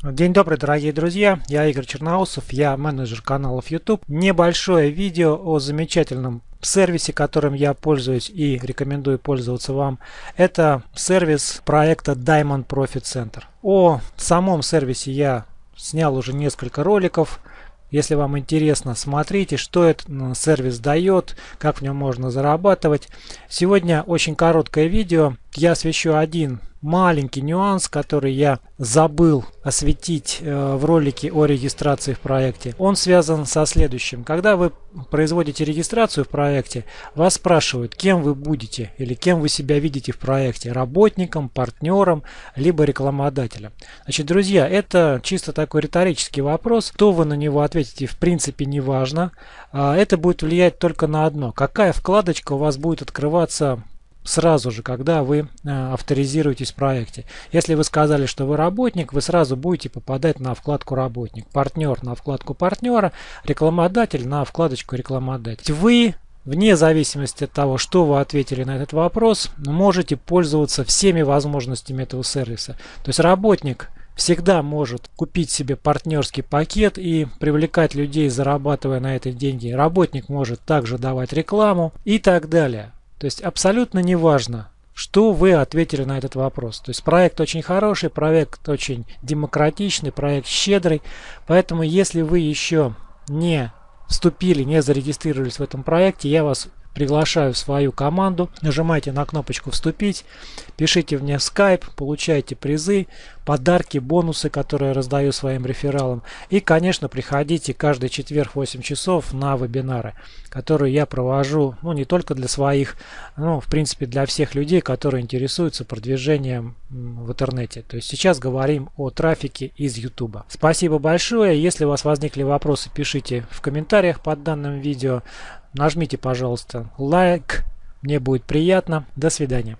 День добрый, дорогие друзья! Я Игорь Черноусов, я менеджер каналов YouTube. Небольшое видео о замечательном сервисе, которым я пользуюсь и рекомендую пользоваться вам. Это сервис проекта Diamond Profit Center. О самом сервисе я снял уже несколько роликов. Если вам интересно, смотрите, что этот сервис дает, как в нем можно зарабатывать. Сегодня очень короткое видео. Я освещу один маленький нюанс, который я забыл осветить э, в ролике о регистрации в проекте. Он связан со следующим. Когда вы производите регистрацию в проекте, вас спрашивают, кем вы будете или кем вы себя видите в проекте. Работником, партнером, либо рекламодателем. Значит, друзья, это чисто такой риторический вопрос. Кто вы на него ответите, в принципе, не важно. А, это будет влиять только на одно. Какая вкладочка у вас будет открываться сразу же, когда вы э, авторизируетесь в проекте. Если вы сказали, что вы работник, вы сразу будете попадать на вкладку работник, партнер на вкладку партнера, рекламодатель на вкладочку рекламодатель. Вы Вне зависимости от того, что вы ответили на этот вопрос, можете пользоваться всеми возможностями этого сервиса. То есть работник всегда может купить себе партнерский пакет и привлекать людей, зарабатывая на это деньги. Работник может также давать рекламу и так далее. То есть абсолютно не важно, что вы ответили на этот вопрос. То есть проект очень хороший, проект очень демократичный, проект щедрый. Поэтому если вы еще не вступили, не зарегистрировались в этом проекте, я вас приглашаю в свою команду. Нажимайте на кнопочку «Вступить», пишите мне в Skype, получайте призы, подарки, бонусы, которые я раздаю своим рефералам. И, конечно, приходите каждый четверг в 8 часов на вебинары, которые я провожу, ну, не только для своих, но, в принципе, для всех людей, которые интересуются продвижением в интернете. То есть сейчас говорим о трафике из YouTube. Спасибо большое. Если у вас возникли вопросы, пишите в комментариях под данным видео. Нажмите, пожалуйста, лайк. Мне будет приятно. До свидания.